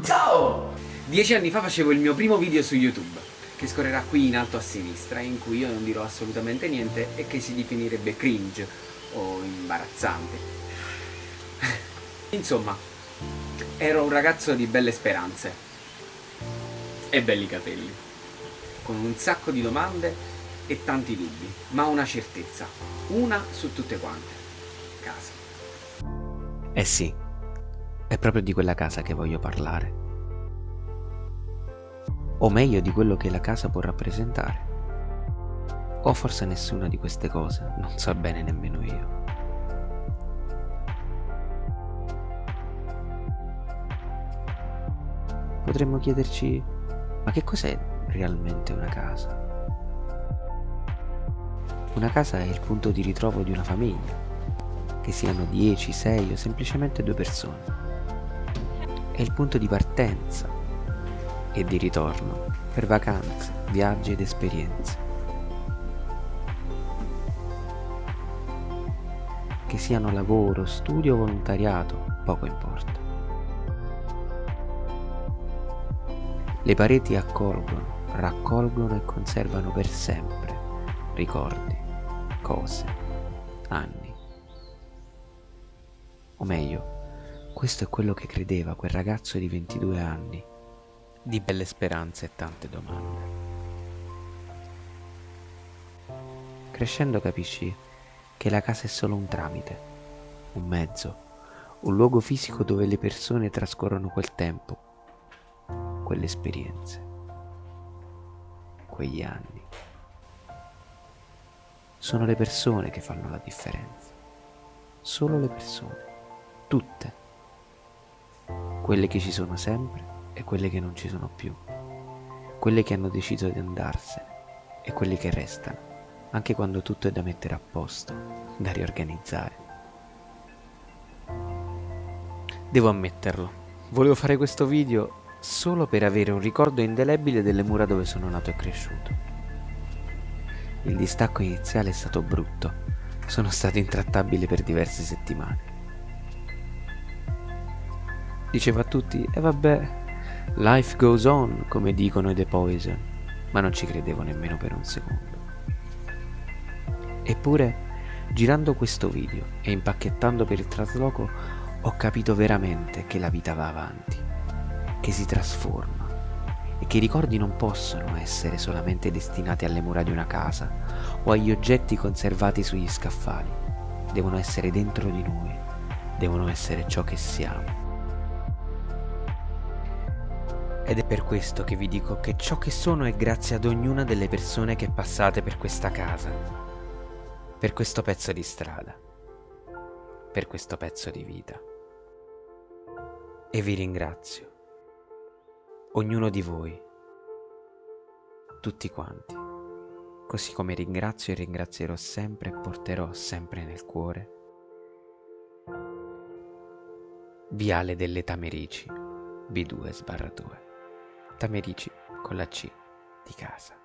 Ciao! Dieci anni fa facevo il mio primo video su YouTube, che scorrerà qui in alto a sinistra, in cui io non dirò assolutamente niente e che si definirebbe cringe o imbarazzante. Insomma, ero un ragazzo di belle speranze e belli capelli, con un sacco di domande e tanti dubbi, ma una certezza, una su tutte quante, casa. Eh sì, è proprio di quella casa che voglio parlare. O meglio di quello che la casa può rappresentare. O forse nessuna di queste cose, non so bene nemmeno io. Potremmo chiederci, ma che cos'è realmente una casa? Una casa è il punto di ritrovo di una famiglia, che siano 10, 6 o semplicemente due persone è il punto di partenza e di ritorno per vacanze, viaggi ed esperienze. Che siano lavoro, studio o volontariato, poco importa. Le pareti accolgono, raccolgono e conservano per sempre ricordi, cose, anni. O meglio, questo è quello che credeva quel ragazzo di 22 anni, di belle speranze e tante domande. Crescendo capisci che la casa è solo un tramite, un mezzo, un luogo fisico dove le persone trascorrono quel tempo, quelle esperienze, quegli anni. Sono le persone che fanno la differenza, solo le persone, tutte quelle che ci sono sempre e quelle che non ci sono più, quelle che hanno deciso di andarsene e quelle che restano, anche quando tutto è da mettere a posto, da riorganizzare. Devo ammetterlo, volevo fare questo video solo per avere un ricordo indelebile delle mura dove sono nato e cresciuto. Il distacco iniziale è stato brutto, sono stato intrattabile per diverse settimane diceva a tutti, e vabbè, life goes on, come dicono i The Poison, ma non ci credevo nemmeno per un secondo. Eppure, girando questo video e impacchettando per il trasloco, ho capito veramente che la vita va avanti, che si trasforma e che i ricordi non possono essere solamente destinati alle mura di una casa o agli oggetti conservati sugli scaffali, devono essere dentro di noi, devono essere ciò che siamo. Ed è per questo che vi dico che ciò che sono è grazie ad ognuna delle persone che passate per questa casa, per questo pezzo di strada, per questo pezzo di vita. E vi ringrazio, ognuno di voi, tutti quanti, così come ringrazio e ringrazierò sempre e porterò sempre nel cuore Viale delle Tamerici, B2 sbarra 2. Tamerici con la C di casa.